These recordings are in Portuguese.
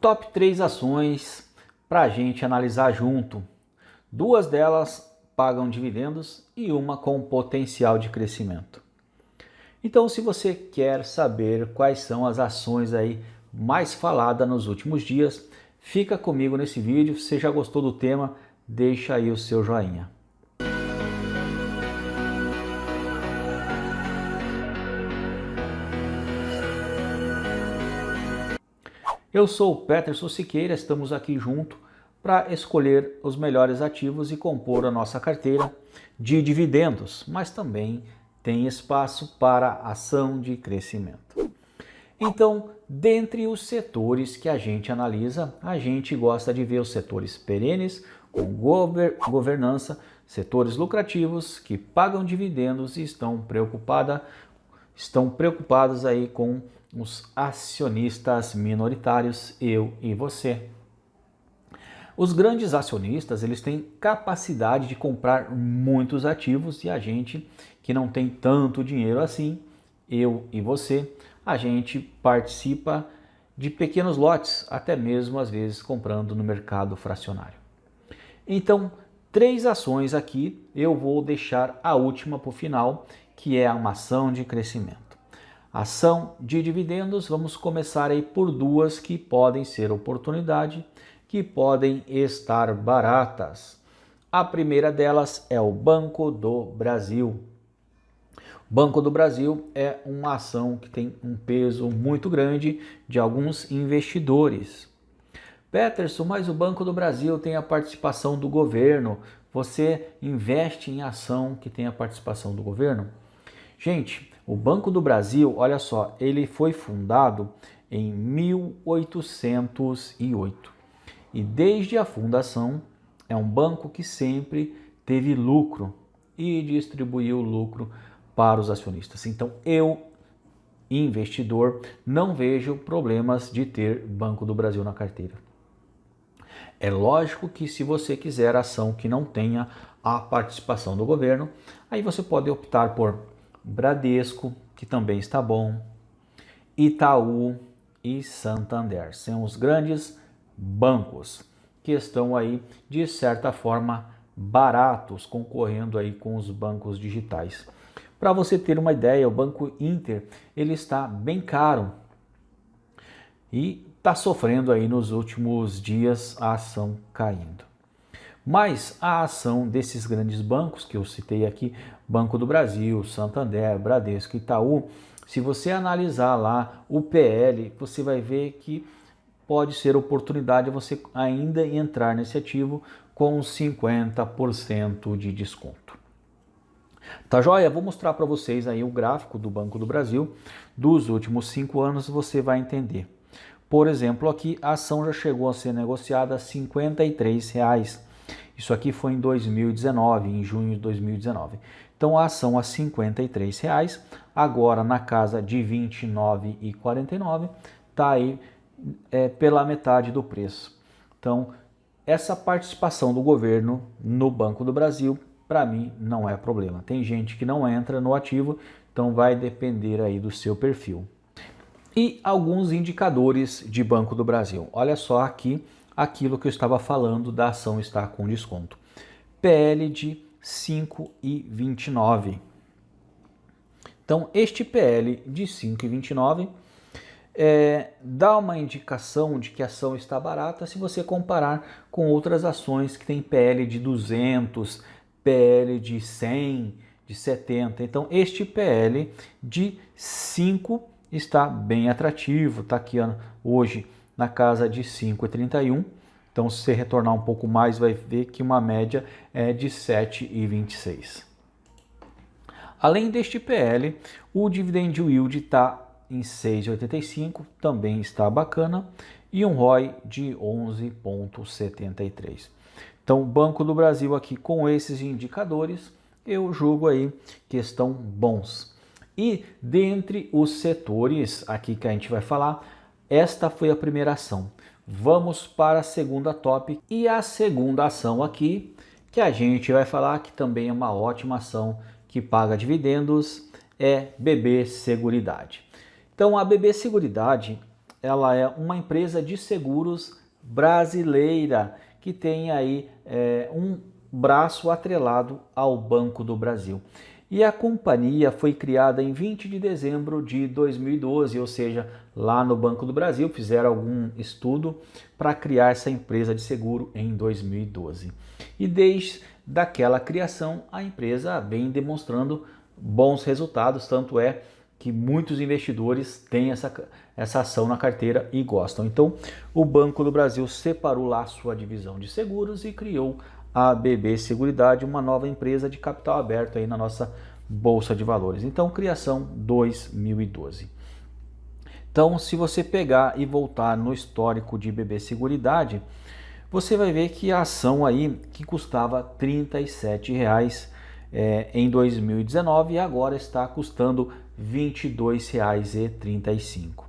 top 3 ações para a gente analisar junto. Duas delas pagam dividendos e uma com potencial de crescimento. Então, se você quer saber quais são as ações aí mais faladas nos últimos dias, fica comigo nesse vídeo. Se já gostou do tema, deixa aí o seu joinha. Eu sou o Peterson Siqueira, estamos aqui junto para escolher os melhores ativos e compor a nossa carteira de dividendos, mas também tem espaço para ação de crescimento. Então, dentre os setores que a gente analisa, a gente gosta de ver os setores perenes, com gover governança, setores lucrativos que pagam dividendos e estão preocupada, estão preocupados aí com os acionistas minoritários, eu e você. Os grandes acionistas, eles têm capacidade de comprar muitos ativos e a gente que não tem tanto dinheiro assim, eu e você, a gente participa de pequenos lotes, até mesmo às vezes comprando no mercado fracionário. Então, três ações aqui, eu vou deixar a última para o final, que é uma ação de crescimento. Ação de dividendos, vamos começar aí por duas que podem ser oportunidade, que podem estar baratas. A primeira delas é o Banco do Brasil. Banco do Brasil é uma ação que tem um peso muito grande de alguns investidores. Peterson, mas o Banco do Brasil tem a participação do governo. Você investe em ação que tem a participação do governo? Gente, o Banco do Brasil, olha só, ele foi fundado em 1808 e desde a fundação é um banco que sempre teve lucro e distribuiu lucro para os acionistas. Então eu, investidor, não vejo problemas de ter Banco do Brasil na carteira. É lógico que se você quiser ação que não tenha a participação do governo, aí você pode optar por Bradesco, que também está bom, Itaú e Santander. São os grandes bancos que estão aí, de certa forma, baratos, concorrendo aí com os bancos digitais. Para você ter uma ideia, o Banco Inter ele está bem caro e está sofrendo aí nos últimos dias a ação caindo. Mas a ação desses grandes bancos que eu citei aqui, Banco do Brasil, Santander, Bradesco, Itaú, se você analisar lá o PL, você vai ver que pode ser oportunidade você ainda entrar nesse ativo com 50% de desconto. Tá joia? Vou mostrar para vocês aí o gráfico do Banco do Brasil dos últimos cinco anos, você vai entender. Por exemplo, aqui a ação já chegou a ser negociada a R$ 53. Isso aqui foi em 2019, em junho de 2019. Então a ação a 53 reais, agora na casa de R$ 29,49, está aí é, pela metade do preço. Então essa participação do governo no Banco do Brasil, para mim, não é problema. Tem gente que não entra no ativo, então vai depender aí do seu perfil. E alguns indicadores de Banco do Brasil. Olha só aqui aquilo que eu estava falando da ação estar com desconto. PL de 5,29. Então, este PL de 5,29 é, dá uma indicação de que a ação está barata se você comparar com outras ações que têm PL de 200, PL de 100, de 70. Então, este PL de 5 está bem atrativo, está aqui hoje na casa de 5,31. Então, se você retornar um pouco mais, vai ver que uma média é de 7,26. Além deste PL, o dividend yield está em 6,85, também está bacana, e um ROI de 11,73. Então, Banco do Brasil aqui com esses indicadores, eu julgo aí que estão bons. E dentre os setores aqui que a gente vai falar, esta foi a primeira ação. Vamos para a segunda top e a segunda ação aqui que a gente vai falar que também é uma ótima ação que paga dividendos é BB Seguridade. Então a BB Seguridade ela é uma empresa de seguros brasileira que tem aí é, um braço atrelado ao Banco do Brasil. E a companhia foi criada em 20 de dezembro de 2012, ou seja, lá no Banco do Brasil fizeram algum estudo para criar essa empresa de seguro em 2012. E desde daquela criação a empresa vem demonstrando bons resultados, tanto é que muitos investidores têm essa, essa ação na carteira e gostam. Então, o Banco do Brasil separou lá sua divisão de seguros e criou a BB Seguridade, uma nova empresa de capital aberto aí na nossa Bolsa de Valores. Então, criação 2012. Então, se você pegar e voltar no histórico de BB Seguridade, você vai ver que a ação aí que custava R$ 37,00 é, em 2019 e agora está custando R$ 22,35.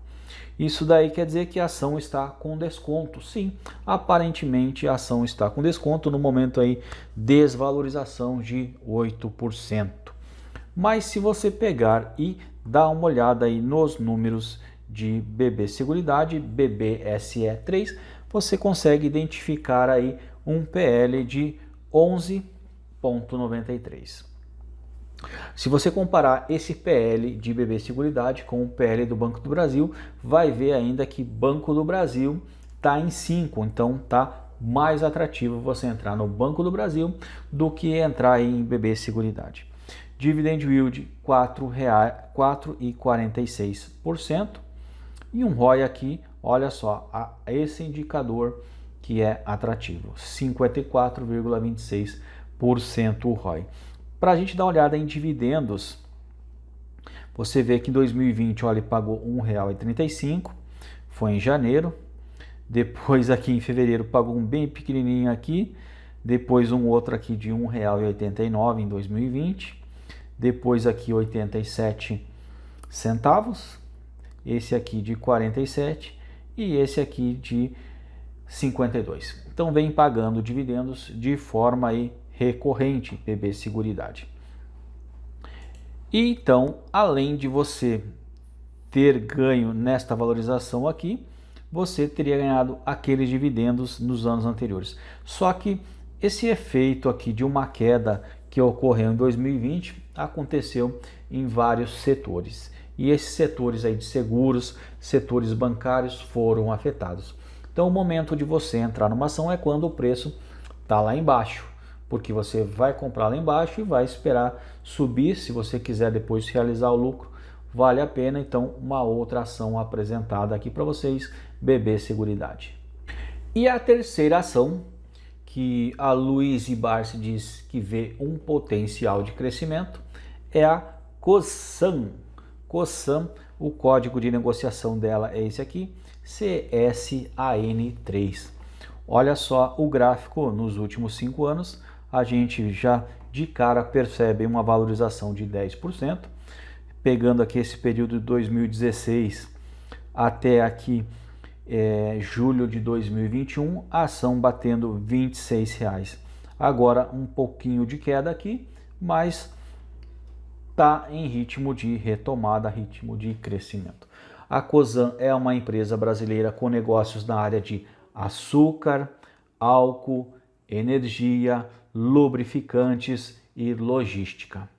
Isso daí quer dizer que a ação está com desconto. Sim, aparentemente a ação está com desconto no momento aí desvalorização de 8%. Mas se você pegar e dar uma olhada aí nos números de BB Seguridade, BBSE3, você consegue identificar aí um PL de 11.93. Se você comparar esse PL de BB Seguridade com o PL do Banco do Brasil, vai ver ainda que Banco do Brasil está em 5, então está mais atrativo você entrar no Banco do Brasil do que entrar em BB Seguridade. Dividend yield 4,46% e um ROI aqui, olha só, esse indicador que é atrativo, 54,26% o ROI. Para a gente dar uma olhada em dividendos, você vê que em 2020 olha, ele pagou R$ 1,35, foi em janeiro. Depois aqui em fevereiro pagou um bem pequenininho aqui. Depois um outro aqui de R$ 1,89 em 2020. Depois aqui 87 centavos. Esse aqui de 47 e esse aqui de 52. Então vem pagando dividendos de forma aí recorrente, BB Seguridade. E então, além de você ter ganho nesta valorização aqui, você teria ganhado aqueles dividendos nos anos anteriores. Só que esse efeito aqui de uma queda que ocorreu em 2020 aconteceu em vários setores. E esses setores aí de seguros, setores bancários foram afetados. Então o momento de você entrar numa ação é quando o preço está lá embaixo porque você vai comprar lá embaixo e vai esperar subir, se você quiser depois realizar o lucro, vale a pena então uma outra ação apresentada aqui para vocês, BB Seguridade. E a terceira ação, que a Luiz Barsi diz que vê um potencial de crescimento, é a COSAM. COSAM, o código de negociação dela é esse aqui, CSAN3. Olha só o gráfico nos últimos cinco anos, a gente já de cara percebe uma valorização de 10%. Pegando aqui esse período de 2016 até aqui é, julho de 2021, a ação batendo R$ 26,00. Agora um pouquinho de queda aqui, mas está em ritmo de retomada, ritmo de crescimento. A Cosan é uma empresa brasileira com negócios na área de açúcar, álcool, energia, lubrificantes e logística.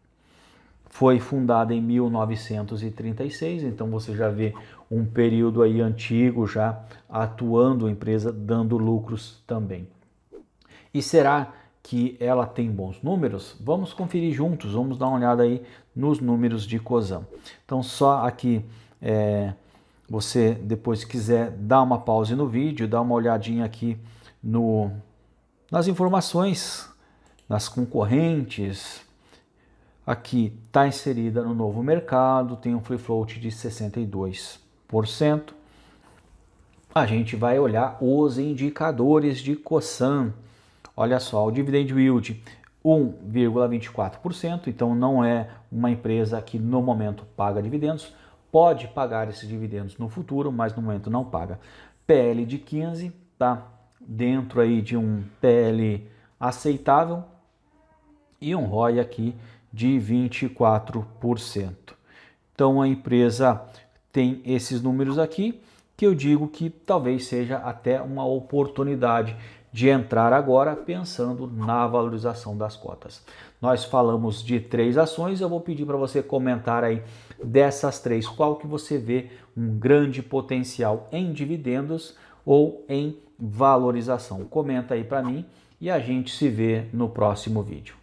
Foi fundada em 1936, então você já vê um período aí antigo já atuando a empresa dando lucros também. E será que ela tem bons números? Vamos conferir juntos, vamos dar uma olhada aí nos números de COSAM. Então só aqui é, você depois quiser dar uma pausa no vídeo, dar uma olhadinha aqui no, nas informações nas concorrentes, aqui está inserida no novo mercado, tem um free float de 62%. A gente vai olhar os indicadores de COSAN. Olha só, o dividend yield 1,24%, então não é uma empresa que no momento paga dividendos, pode pagar esses dividendos no futuro, mas no momento não paga. PL de 15, tá dentro aí de um PL aceitável, e um ROI aqui de 24%. Então a empresa tem esses números aqui, que eu digo que talvez seja até uma oportunidade de entrar agora pensando na valorização das cotas. Nós falamos de três ações, eu vou pedir para você comentar aí dessas três qual que você vê um grande potencial em dividendos ou em valorização. Comenta aí para mim e a gente se vê no próximo vídeo.